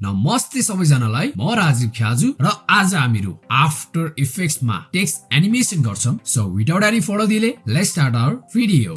नमस्ते सबैजनालाई म राजीव ख्याजु र आज हामीहरू आफ्टर इफेक्ट्समा टेक्स्ट एनिमेसन गर्छौँ। So without any further delay let's start our video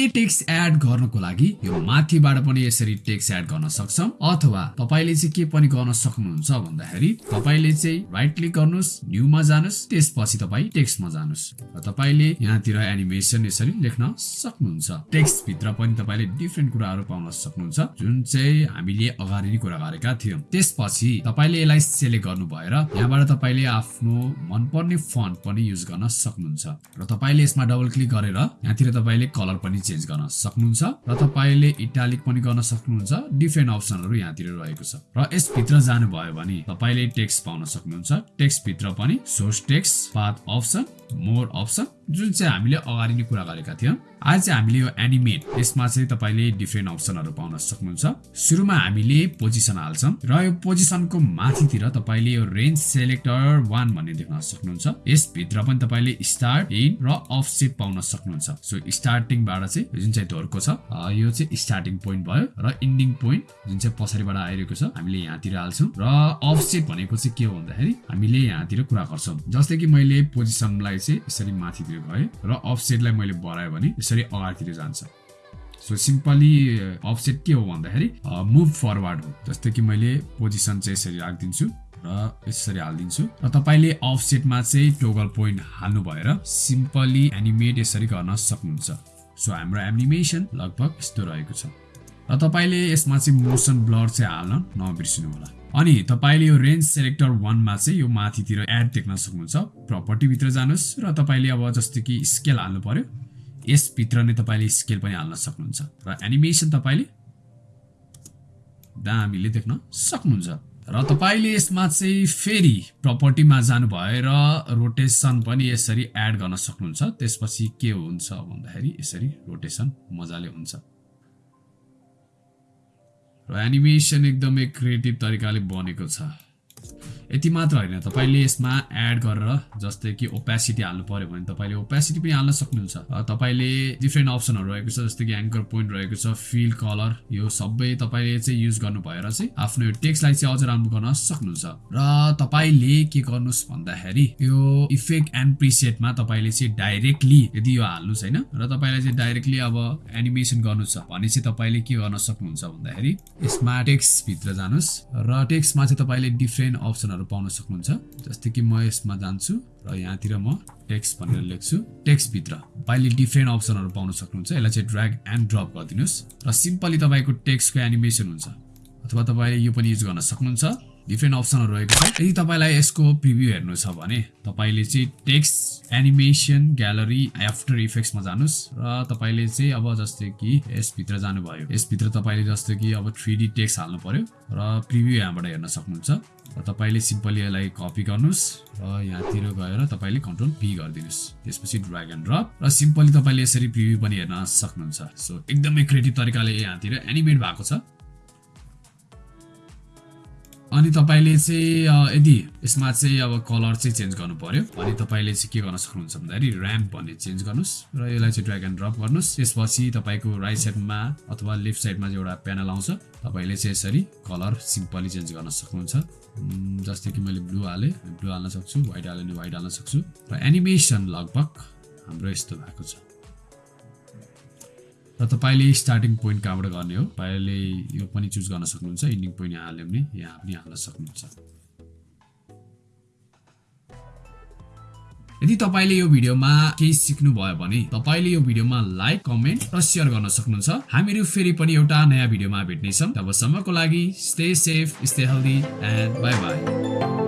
हामीले टेक्स्ट एड गर्नको लागि यो माथिबाट पनि यसरी टेक्स्ट एड गर्न सक्छौँ। अथवा तपाईँले चाहिँ के पनि गर्न सक्नुहुन्छ भन्दाखेरि तपाईँले चाहिँ राइट क्लिक गर्नुहोस् न्यूमा जानुहोस् त्यसपछि तपाईँ टेक्स्टमा जानुहोस्। र तपाईँले यहाँतिर एनिमेसन यसरी लेख्न सक्नुहुन्छ। टेक्स्ट भित्र पनि तपाईँले डिफ्रेन्ट कुराहरू पाउन सक्नुहुन्छ जुन चाहिँ हामीले अगाडि नै कुरा गरेका थियौँ। त्यसपछि तपाईँले यसलाई सेलेक्ट गर्नु भएर यहाँबाट तपाईँले आफ्नो मनपर्ने फन्ट पनि युज गर्न सक्नुहुन्छ। र तपाईँले यसमा डबल क्लिक गरेर यहाँतिर तपाईँले कलर पनि चेन्ज गर्न सक्नुहुन्छ र तपाईँले इटालिक पनि गर्न सक्नुहुन्छ. डिफ्रेन्ट अप्सनहरू यहाँतिर रहेको छ। र यसभित्र जानुभयो भने तपाईँले टेक्स्ट पाउन सक्नुहुन्छ। टेक्स्ट भित्र पनि source text path option more option जुन चाहिँ हामीले अगाडि नै कुरा गरेका थियौँ आज चाहिँ हामीले यो एनिमेट यसमा चाहिँ तपाईँले डिफ्रेन्ट अप्सनहरू पाउन सक्नुहुन्छ। सुरुमा हामीले पोजिसन हाल्छौँ र यो पोजिसनको माथितिर तपाईँले यो रेन्ज सेलेक्टर वान भन्ने देख्न सक्नुहुन्छ। यसभित्र पनि तपाईँले स्टार्ट इन र अफ सेट पाउन सक्नुहुन्छ। सो स्टार्टिङबाट चाहिँ जुन चाहिँ धोरको छ यो चाहिँ स्टार्टिङ पोइन्ट भयो र इन्डिङ पोइन्ट जुन चाहिँ पछाडिबाट आइरहेको छ हामीले यहाँतिर हाल्छौँ र अफ सेट भनेको चाहिँ के हो भन्दाखेरि हामीले यहाँतिर कुरा गर्छौँ। जस्तै कि मैले पोजिसनलाई चाहिँ यसरी माथितिर गएँ र अफसेटलाई मैले बढाएँ भने यसरी अगाडितिर जान्छ। सो सिम्पली अफसेट के हो भन्दाखेरि मुभ फरवर्ड हो। जस्तै कि मैले पोजिसन चाहिँ यसरी राखिदिन्छु र यसरी हालिदिन्छु। र तपाईँले अफसेटमा चाहिँ टोगल पोइन्ट हाल्नु भएर सिम्पली एनिमेट यसरी गर्न सक्नुहुन्छ। सो हाम्रो एनिमेसन लगभग यस्तो रहेको छ। र तपाईँले यसमा चाहिँ मोसन ब्लर चाहिँ हाल्न नबिर्सिनु होला अनि तपाईँले यो रेन्ज सेलेक्टर वानमा चाहिँ यो माथितिर एड देख्न सक्नुहुन्छ। प्रपर्टीभित्र जानुहोस् र तपाईँले अब जस्तै कि स्केल हाल्नु पर्यो। यसभित्र नै तपाईँले स्केल पनि हाल्न सक्नुहुन्छ। र एनिमेसन तपाईँले दामीले देख्न सक्नुहुन्छ। र तपाईँले यसमा चाहिँ फेरि प्रपर्टीमा जानु भएर रोटेसन पनि यसरी एड गर्न सक्नुहुन्छ। त्यसपछि के हुन्छ भन्दाखेरि यसरी रोटेसन मजाले हुन्छ। र एनिमेसन एकदमै क्रिएटिभ तरिकाले बनेको छ। यति मात्र होइन तपाईँले यसमा एड गरेर जस्तै कि ओपेसिटी हाल्नु पर्यो भने तपाईँले ओपेसिटी पनि हाल्न सक्नुहुन्छ। तपाईँले डिफ्रेन्ट अप्सनहरू रहेको छ जस्तै कि एङ्कर पोइन्ट रहेको छ फिल कलर यो सबै तपाईँले चाहिँ युज गर्नु भएर चाहिँ आफ्नो टेक्स्टलाई चाहिँ अझ राम्रो गर्न सक्नुहुन्छ। र तपाईँले के गर्नुहोस् भन्दाखेरि यो इफेक्ट एन्ड प्रिसेटमा तपाईँले चाहिँ डाइरेक्टली यदि यो हाल्नुहोस् होइन र तपाईँलाई चाहिँ डाइरेक्टली अब एनिमेसन गर्नु छ भने चाहिँ तपाईँले के गर्न सक्नुहुन्छ भन्दाखेरि यसमा टेक्स्टभित्र जानुहोस् र टेक्स्टमा चाहिँ तपाईँले डिफ्रेन्ट अप्सनहरू अप्सनहरू पाउन सक्नुहुन्छ। जस्तै कि म यसमा जान्छु र यहाँतिर म टेक्स्ट भनेर लेख्छु। टेक्स्टभित्र तपाईँले डिफ्रेन्ट अप्सनहरू पाउन सक्नुहुन्छ। यसलाई चाहिँ ड्र्याग एन्ड ड्रप गरिदिनुहोस्। र सिम्पली तपाईँको टेक्स्टको एनिमेसन हुन्छ। अथवा तपाईँले यो पनि युज गर्न सक्नुहुन्छ। डिफ्रेन्ट अप्सनहरू रहेको छ। यदि तपाईँलाई यसको प्रिभ्यू हेर्नु छ भने तपाईँले चाहिँ टेक्स्ट एनिमेसन ग्यालरी आफ्टर इफेक्ट्समा जानुहोस् र तपाईँले चाहिँ अब जस्तै कि यसभित्र जानुभयो। यसभित्र तपाईँले जस्तै कि अब थ्री डी टेक्स्ट हाल्नु पर्यो र प्रिभ्यू यहाँबाट हेर्न सक्नुहुन्छ। र तपाईँले सिम्पली यसलाई कपी गर्नुहोस् र यहाँतिर गएर तपाईँले कन्ट्रोल पी गरिदिनुहोस्। त्यसपछि ड्राग एन्ड ड्रप र सिम्पली तपाईँले यसरी प्रिभ्यू पनि हेर्न सक्नुहुन्छ। सो एकदमै क्रिएटिभ तरिकाले यहाँतिर एनिमेट भएको छ। अनि तपाईँले चाहिँ यदि यसमा चाहिँ अब कलर चाहिँ चेन्ज गर्नु पर्यो भने तपाईँले चाहिँ के गर्न सक्नुहुन्छ भन्दाखेरि ऱ्याम्प भन्ने चेन्ज गर्नुहोस् र यसलाई चाहिँ ड्र्याग एन्ड ड्रप गर्नुहोस्। त्यसपछि तपाईँको राइट साइडमा अथवा लेफ्ट साइडमा चाहिँ एउटा प्यानल आउँछ। तपाईँले चाहिँ यसरी कलर सिम्पली चेन्ज गर्न सक्नुहुन्छ। जस्तै कि मैले ब्लू हालेँ ब्लू हाल्न सक्छु व्हाइट हाल्यो भने व्हाइट हाल्न सक्छु। र एनिमेसन लगभग हाम्रो यस्तो भएको छ। र तपाईँले स्टार्टिङ पोइन्ट कहाँबाट गर्ने हो? तपाईँले यो पनि चुज गर्न सक्नुहुन्छ इन्डिङ पोइन्ट यहाँ हाल्यो भने यहाँ पनि हाल्न सक्नुहुन्छ। यदि तपाईँले यो भिडियोमा केही सिक्नुभयो भने तपाईँले यो भिडियोमा लाइक कमेन्ट र सेयर गर्न सक्नुहुन्छ। हामीहरू फेरि पनि एउटा नयाँ भिडियोमा भेट्नेछौँ। तबसम्मको लागि stay safe stay healthy and bye bye